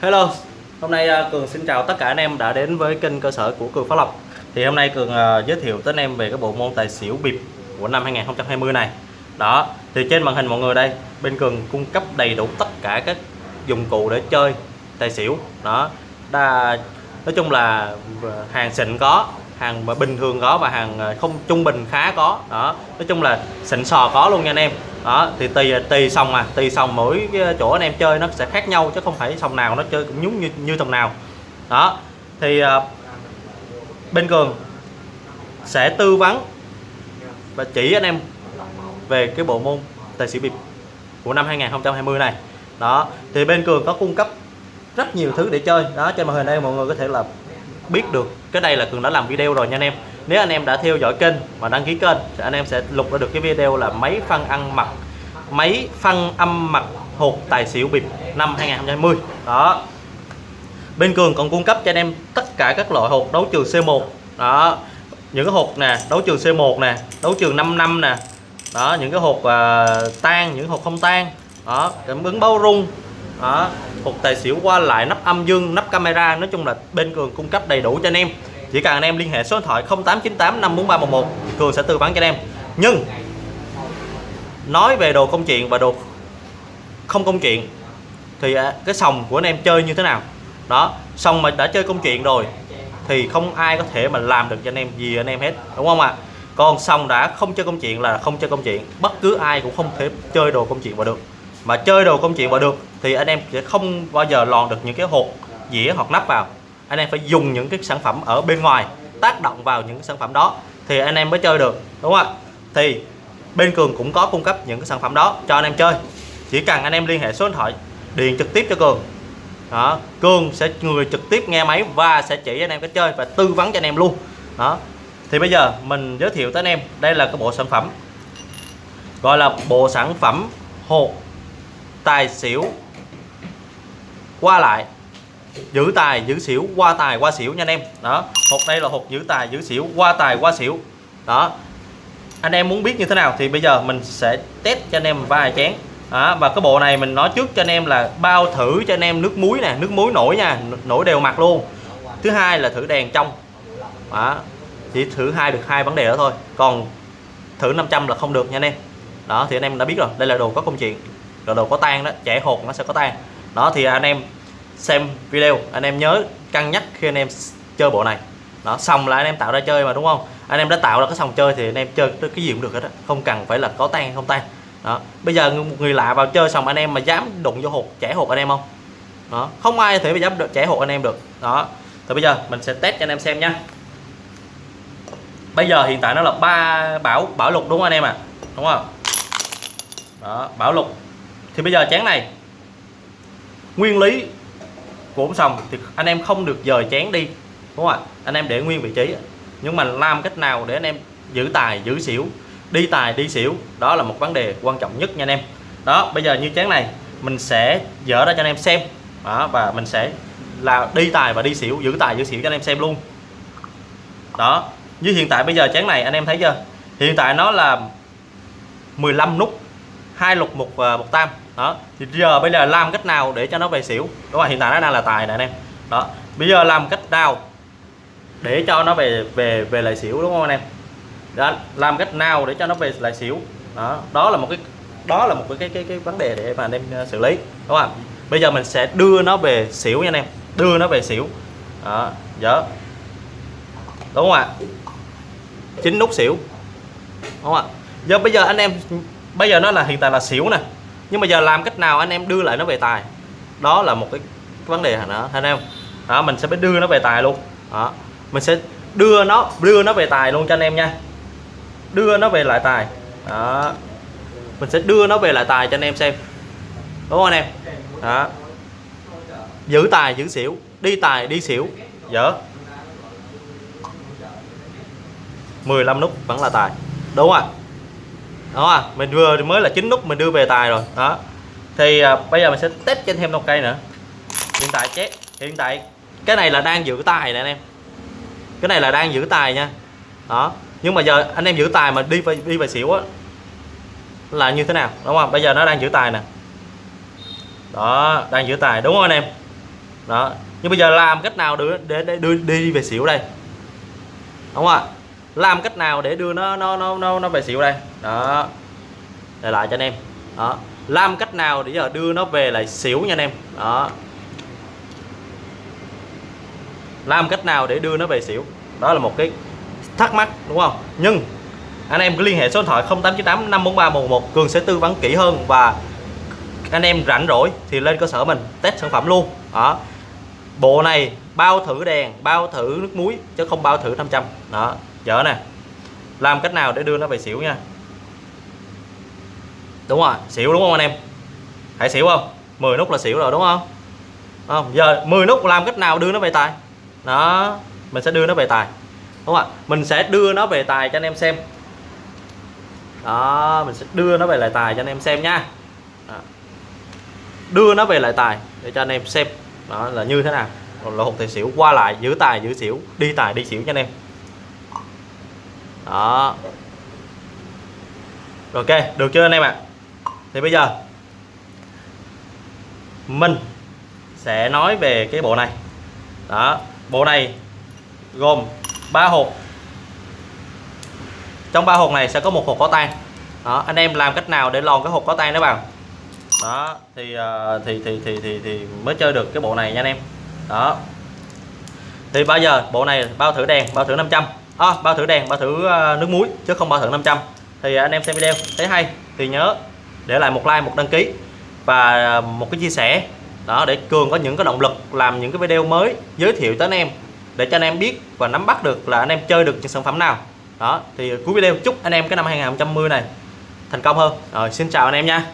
Hello, hôm nay à, Cường xin chào tất cả anh em đã đến với kênh cơ sở của Cường Phát Lộc. Thì hôm nay Cường à, giới thiệu tới anh em về cái bộ môn tài xỉu bịp của năm 2020 này. Đó, thì trên màn hình mọi người đây, bên Cường cung cấp đầy đủ tất cả các dụng cụ để chơi tài xỉu. Đó, đa, nói chung là à, hàng xịn có, hàng bình thường có và hàng không trung bình khá có. Đó, nói chung là xịn sò có luôn nha anh em đó thì tùy tùy sòng mà tùy sòng mỗi chỗ anh em chơi nó sẽ khác nhau chứ không phải sòng nào nó chơi cũng nhúng như như sòng nào. Đó thì uh, bên cường sẽ tư vấn và chỉ anh em về cái bộ môn tài xỉu bịp của năm 2020 này. Đó thì bên cường có cung cấp rất nhiều thứ để chơi. Đó trên màn hình đây mọi người có thể là biết được cái đây là cường đã làm video rồi nha anh em nếu anh em đã theo dõi kênh và đăng ký kênh thì anh em sẽ lục ra được cái video là máy phân ăn mặt máy phân âm mặt hột tài xỉu bịp năm 2020 đó. Bên cường còn cung cấp cho anh em tất cả các loại hột đấu trường C1 đó. Những cái hột nè đấu trường C1 nè đấu trường 5 năm nè. Đó những cái hột à, uh, tan những hột không tan đó cảm ứng báo rung. Đó. Hột tài xỉu qua lại nắp âm dương nắp camera. Nói chung là bên cường cung cấp đầy đủ cho anh em chỉ cần anh em liên hệ số điện thoại 0898 54311 cường sẽ tư vấn cho anh em. Nhưng, nói về đồ công chuyện và đồ không công chuyện, thì à, cái sòng của anh em chơi như thế nào? Đó, sòng mà đã chơi công chuyện rồi, thì không ai có thể mà làm được cho anh em gì anh em hết, đúng không ạ? Còn sòng đã không chơi công chuyện là không chơi công chuyện. Bất cứ ai cũng không thể chơi đồ công chuyện vào được. Mà chơi đồ công chuyện vào được, thì anh em sẽ không bao giờ lòn được những cái hột dĩa hoặc nắp vào anh em phải dùng những cái sản phẩm ở bên ngoài, tác động vào những cái sản phẩm đó, thì anh em mới chơi được, đúng không ạ? Thì bên cường cũng có cung cấp những cái sản phẩm đó cho anh em chơi. Chỉ cần anh em liên hệ số điện thoại, điện trực tiếp cho cường. Đó, cường sẽ, người trực tiếp nghe máy và sẽ chỉ anh em cách chơi và tư vấn cho anh em luôn. Đó, thì bây giờ mình giới thiệu tới anh em, đây là cái bộ sản phẩm, gọi là bộ sản phẩm hột tài xỉu qua lại giữ tài giữ xỉu qua tài qua xỉu nha anh em. Đó hột đây là hột giữ tài giữ xỉu qua tài qua xỉu. Đó anh em muốn biết như thế nào thì bây giờ mình sẽ test cho anh em vài chén. Đó, và cái bộ này mình nói trước cho anh em là bao thử cho anh em nước muối nè nước muối nổi nha nổi đều mặt luôn. Thứ hai là thử đèn trong. Đó, chỉ thử hai được hai vấn đề đó thôi còn thử 500 là không được nha anh em. Đó thì anh em đã biết rồi đây là đồ có công chuyện rồi đồ có tan đó trẻ hột nó sẽ có tan đó thì anh em xem video. Anh em nhớ cân nhắc khi anh em chơi bộ này. Đó, xong là anh em tạo ra chơi mà, đúng không? Anh em đã tạo ra cái sòng chơi thì anh em chơi cái gì cũng được hết á. Không cần phải là có tan hay không tan. Đó, bây giờ một người lạ vào chơi xong anh em mà dám đụng vô hột trẻ hột anh em không? Đó, không ai thể dám trẻ hột anh em được. Đó, thì bây giờ mình sẽ test cho anh em xem nha. Bây giờ hiện tại nó là ba bảo bảo lục đúng không anh em à đúng không? Đó, bảo lục. Thì bây giờ chén này, nguyên lý của xong thì anh em không được dời chén đi đúng không ạ? Anh em để nguyên vị trí. Nhưng mà làm cách nào để anh em giữ tài giữ xỉu? Đi tài đi xỉu đó là một vấn đề quan trọng nhất nha anh em. Đó bây giờ như chén này mình sẽ dỡ ra cho anh em xem. Đó, và mình sẽ là đi tài và đi xỉu giữ tài giữ xỉu cho anh em xem luôn. Đó như hiện tại bây giờ chén này anh em thấy chưa? Hiện tại nó là 15 nút hai lục một ờ, một tam. Đó thì giờ bây giờ làm cách nào để cho nó về xỉu? Đúng không hiện tại nó đang là tài này anh em. Đó bây giờ làm cách nào để cho nó về về về lại xỉu đúng không anh em? Đó, làm cách nào để cho nó về lại xỉu? Đó đó là một cái đó là một cái cái cái, cái vấn đề để mà anh em ờ, xử lý đúng không bây giờ mình sẽ đưa nó về xỉu nha anh em đưa nó về xỉu. Đó dở đúng không ạ? Chín nút xỉu đúng không ạ? Giờ bây giờ anh em bây giờ nó là hiện tại là xỉu nè. Nhưng mà giờ làm cách nào anh em đưa lại nó về tài? Đó là một cái, vấn đề nữa anh em? Đó mình sẽ phải đưa nó về tài luôn. Đó mình sẽ đưa nó đưa nó về tài luôn cho anh em nha. Đưa nó về lại tài. Đó mình sẽ đưa nó về lại tài cho anh em xem. Đúng không anh em? Đó. Giữ tài giữ xỉu. Đi tài đi xỉu. Dở. 15 nút vẫn là tài. Đúng không ạ? Đó à, mình vừa mới là chín nút mình đưa về tài rồi. Đó. Thì à, bây giờ mình sẽ test trên thêm một cây nữa. Hiện tại chết hiện tại cái này là đang giữ tài nè anh em. Cái này là đang giữ tài nha. Đó. Nhưng mà giờ anh em giữ tài mà đi về đi về xỉu á là như thế nào? Đúng không? Bây giờ nó đang giữ tài nè. Đó đang giữ tài đúng không anh em? Đó. Nhưng bây giờ làm cách nào để để, để đưa đi về xỉu đây? Đúng không ạ? Làm cách nào để đưa nó nó nó nó, nó về xỉu đây? Đó. Để lại cho anh em. Đó. Làm cách nào để giờ đưa nó về lại xỉu nha anh em? Đó. Làm cách nào để đưa nó về xỉu? Đó là một cái thắc mắc đúng không? Nhưng anh em cứ liên hệ số điện thoại 0898 543 111 Cường sẽ tư vấn kỹ hơn và anh em rảnh rỗi thì lên cơ sở mình test sản phẩm luôn. Đó. Bộ này bao thử đèn bao thử nước muối chứ không bao thử 500 đó chở nè. Làm cách nào để đưa nó về xỉu nha. Đúng rồi, xỉu đúng không anh em? Hãy xỉu không? 10 nút là xỉu rồi đúng không? Không? Giờ 10 nút làm cách nào đưa nó về tài? Đó, mình sẽ đưa nó về tài. Đúng không ạ? Mình sẽ đưa nó về tài cho anh em xem. Đó, mình sẽ đưa nó về lại tài cho anh em xem nha. Đó. đưa nó về lại tài để cho anh em xem. Đó là như thế nào? Là hột tài xỉu, qua lại, giữ tài, giữ xỉu, đi tài, đi xỉu cho anh em đó. Rồi ok được chưa anh em ạ? Thì bây giờ mình sẽ nói về cái bộ này. Đó bộ này gồm ba hộp. Trong ba hộp này sẽ có một hộp có tan đó anh em làm cách nào để lòn cái hộp có tan đó vào đó thì uh, thì, thì thì thì thì mới chơi được cái bộ này nha anh em. Đó. Thì bao giờ bộ này bao thử đèn bao thử 500 à, bao thử đèn bao thử à, nước muối chứ không bao thử 500 thì anh em xem video thấy hay. Thì nhớ để lại một like một đăng ký và một cái chia sẻ. Đó để cường có những cái động lực làm những cái video mới giới thiệu tới anh em. Để cho anh em biết và nắm bắt được là anh em chơi được những sản phẩm nào. Đó thì cuối video chúc anh em cái năm 2020 này thành công hơn. Rồi xin chào anh em nha.